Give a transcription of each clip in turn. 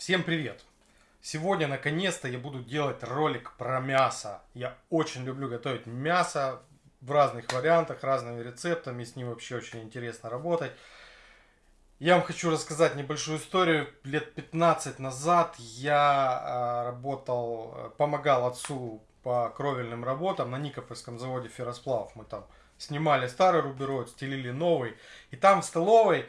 Всем привет! Сегодня наконец-то я буду делать ролик про мясо. Я очень люблю готовить мясо в разных вариантах, разными рецептами. С ним вообще очень интересно работать. Я вам хочу рассказать небольшую историю. Лет 15 назад я а, работал, помогал отцу по кровельным работам на Никопольском заводе ферросплавов. Мы там снимали старый рубероид, стелили новый. И там в столовой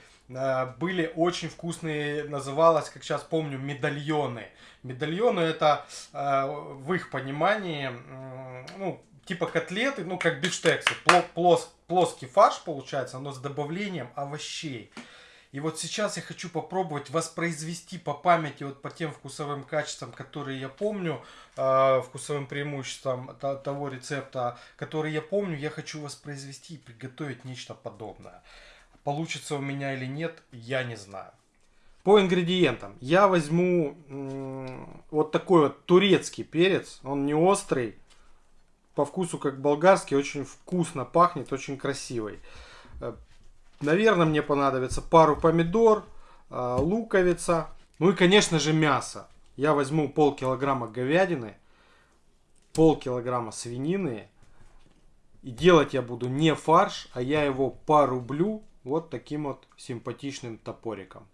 были очень вкусные, называлось, как сейчас помню, медальоны. Медальоны это э, в их понимании, ну, типа котлеты, ну, как бифштексы, плос, плоский фарш получается, но с добавлением овощей. И вот сейчас я хочу попробовать воспроизвести по памяти, вот по тем вкусовым качествам, которые я помню, э, вкусовым преимуществам того рецепта, который я помню, я хочу воспроизвести и приготовить нечто подобное. Получится у меня или нет, я не знаю. По ингредиентам. Я возьму вот такой вот турецкий перец. Он не острый. По вкусу как болгарский. Очень вкусно пахнет. Очень красивый. Э, наверное, мне понадобится пару помидор, э, луковица. Ну и, конечно же, мясо. Я возьму пол килограмма говядины, пол килограмма свинины. И делать я буду не фарш, а я его порублю вот таким вот симпатичным топориком.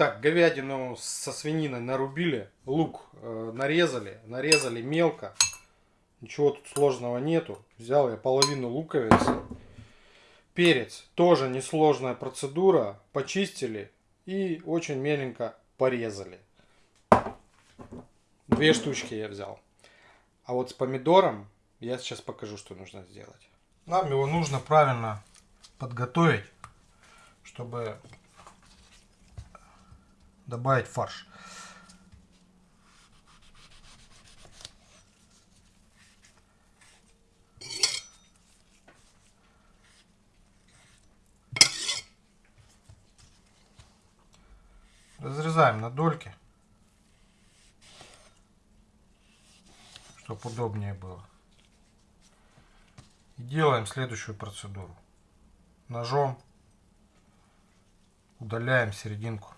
Итак, говядину со свининой нарубили, лук э, нарезали, нарезали мелко. Ничего тут сложного нету. Взял я половину луковицы. Перец, тоже несложная процедура. Почистили и очень меленько порезали. Две штучки я взял. А вот с помидором я сейчас покажу, что нужно сделать. Нам его нужно правильно подготовить, чтобы добавить фарш. Разрезаем на дольки, чтобы удобнее было. И делаем следующую процедуру. Ножом удаляем серединку.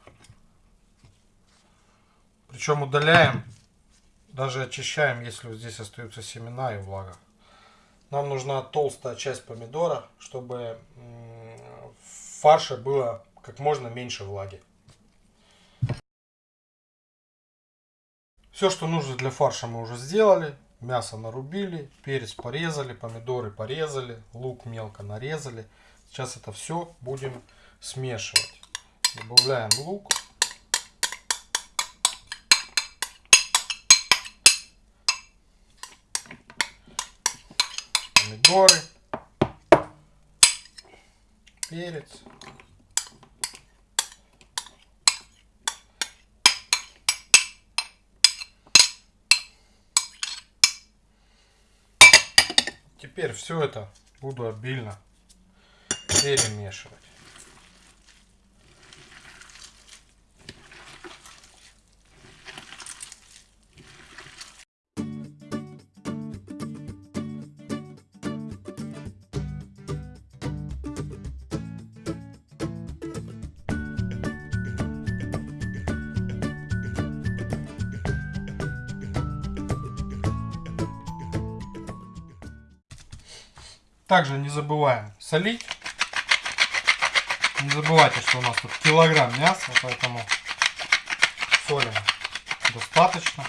Причем удаляем, даже очищаем, если вот здесь остаются семена и влага. Нам нужна толстая часть помидора, чтобы в фарше было как можно меньше влаги. Все, что нужно для фарша мы уже сделали. Мясо нарубили, перец порезали, помидоры порезали, лук мелко нарезали. Сейчас это все будем смешивать. Добавляем лук. Помидоры, перец. Теперь все это буду обильно перемешивать. Также не забываем солить. Не забывайте, что у нас тут килограмм мяса, поэтому солим достаточно.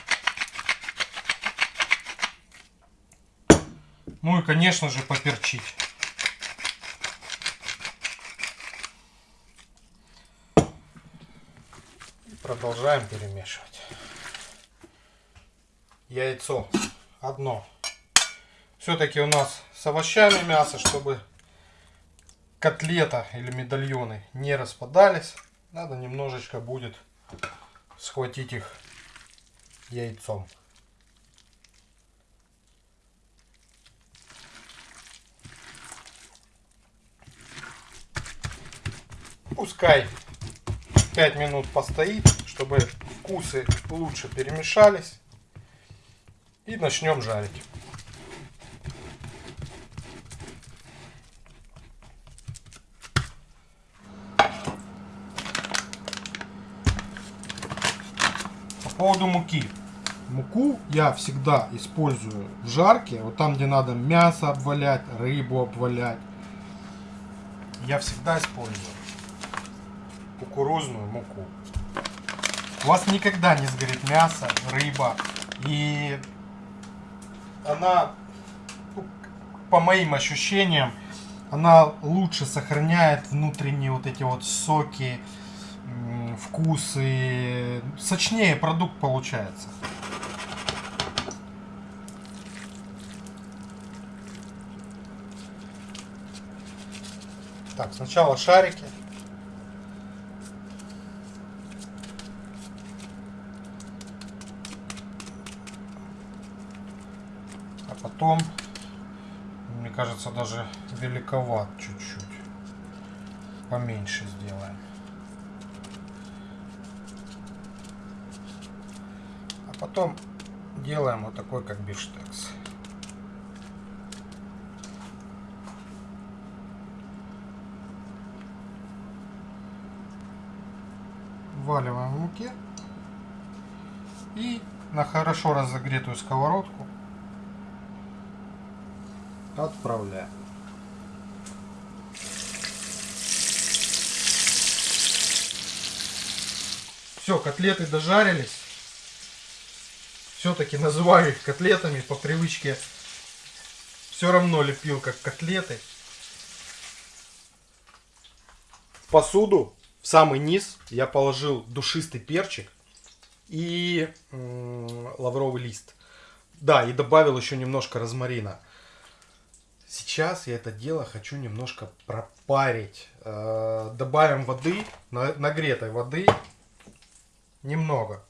Ну и, конечно же, поперчить. Продолжаем перемешивать. Яйцо одно. Все-таки у нас с овощами мясо, чтобы котлета или медальоны не распадались. Надо немножечко будет схватить их яйцом. Пускай 5 минут постоит, чтобы вкусы лучше перемешались. И начнем жарить. Поводу муки. Муку я всегда использую в жарке, вот там, где надо мясо обвалять, рыбу обвалять. Я всегда использую кукурузную муку. У вас никогда не сгорит мясо, рыба. И она, ну, по моим ощущениям, она лучше сохраняет внутренние вот эти вот соки, вкусы. Сочнее продукт получается. Так, сначала шарики. А потом, мне кажется, даже великоват чуть-чуть. Поменьше сделаем. А потом делаем вот такой, как бифштекс. вваливаем в муке и на хорошо разогретую сковородку отправляем. Все, котлеты дожарились. Все-таки называю их котлетами по привычке. Все равно лепил как котлеты. В посуду в самый низ я положил душистый перчик и лавровый лист. Да, и добавил еще немножко розмарина. Сейчас я это дело хочу немножко пропарить. Э, добавим воды, нагретой воды, немного.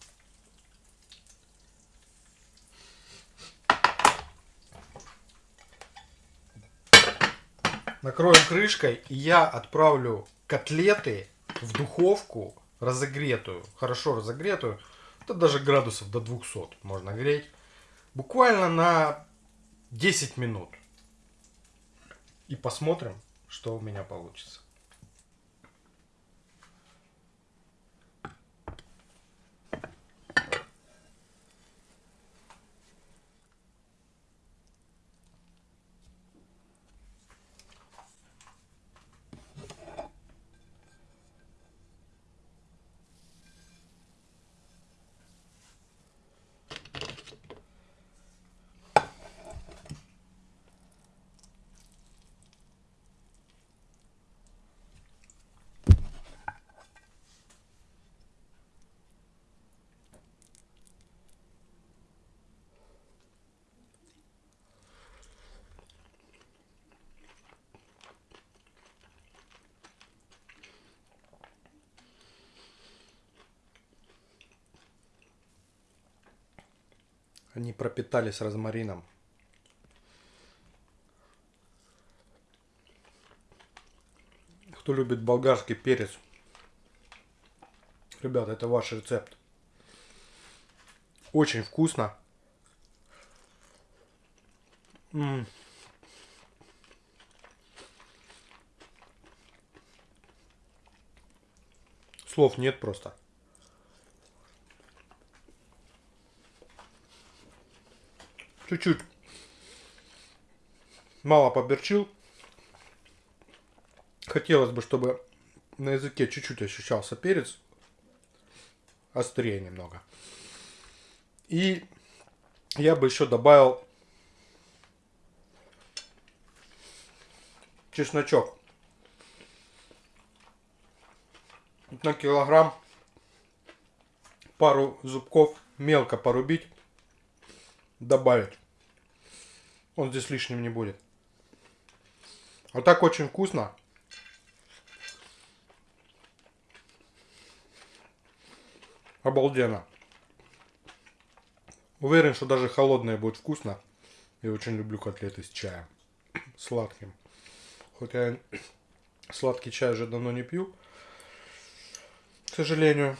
Накроем крышкой, и я отправлю котлеты в духовку разогретую, хорошо разогретую, это даже градусов до 200 можно греть, буквально на 10 минут. И посмотрим, что у меня получится. Они пропитались розмарином. Кто любит болгарский перец, ребята, это ваш рецепт. Очень вкусно. М -м. Слов нет просто. Чуть-чуть мало поберчил. Хотелось бы, чтобы на языке чуть-чуть ощущался перец. Острее немного. И я бы еще добавил чесночок. На килограмм пару зубков мелко порубить, добавить. Он здесь лишним не будет. А так очень вкусно. Обалденно. Уверен, что даже холодное будет вкусно. Я очень люблю котлеты с чаем. Сладким. Хотя я сладкий чай уже давно не пью. К сожалению.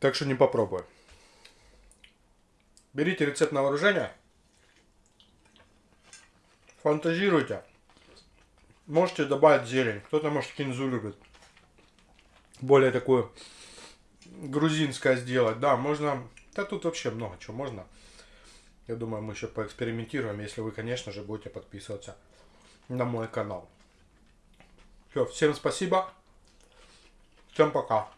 Так что не попробую. Берите рецепт на вооружение. Фантазируйте. Можете добавить зелень. Кто-то, может, кинзу любит. Более такую грузинское сделать. Да, можно... Да тут вообще много чего можно. Я думаю, мы еще поэкспериментируем, если вы, конечно же, будете подписываться на мой канал. Все, всем спасибо. Всем пока.